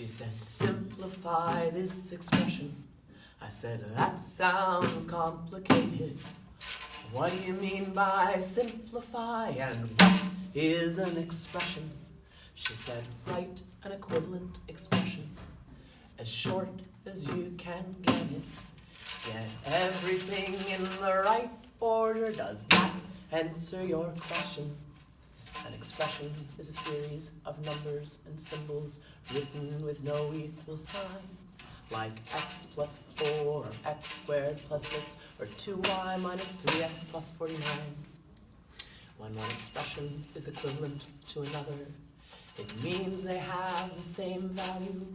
She said, simplify this expression. I said, that sounds complicated. What do you mean by simplify and what is an expression? She said, write an equivalent expression as short as you can get it. Get everything in the right order. Does that answer your question? An expression is a series of numbers and symbols written with no equal sign, like x plus 4, or x squared plus 6, or 2y minus 3x plus 49. When one expression is equivalent to another, it means they have the same value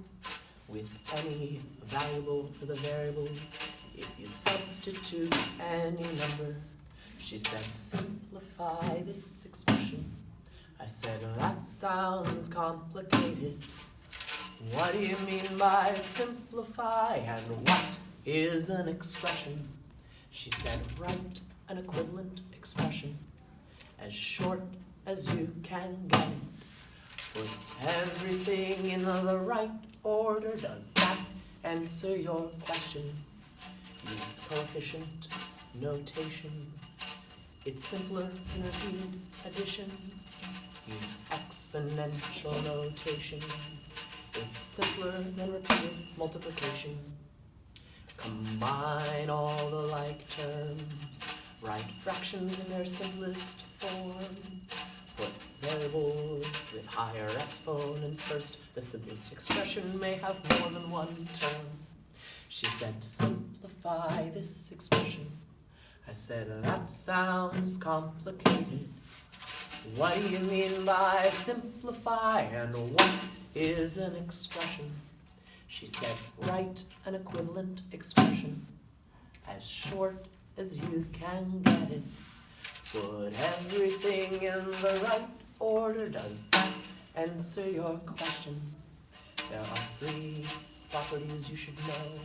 with any variable for the variables. If you substitute any number, she said, simplify this expression. I said, that sounds complicated. What do you mean by simplify and what is an expression? She said, write an equivalent expression as short as you can get it. Put everything in the right order. Does that answer your question? Use coefficient notation. It's simpler than repeated addition. Use exponential notation. It's simpler than repeated multiplication. Combine all the like terms. Write fractions in their simplest form. Put variables with higher exponents first. The simplest expression may have more than one term. She said simplify this expression. Said, that sounds complicated. What do you mean by simplify and what is an expression? She said, write an equivalent expression as short as you can get it. Put everything in the right order. Does that answer your question? There are three properties you should know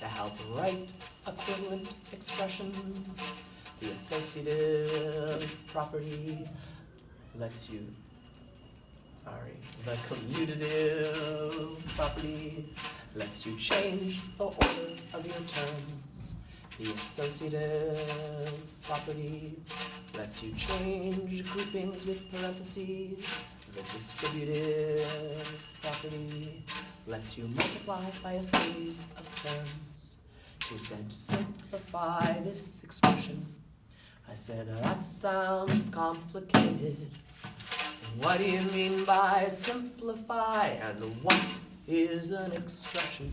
to help write equivalent expressions. The associative property lets you, sorry, the commutative property lets you change the order of your terms. The associative property lets you change groupings with parentheses. The distributive property lets you multiply by a series of terms. She said simplify this expression. I said, oh, that sounds complicated. What do you mean by simplify and what is an expression?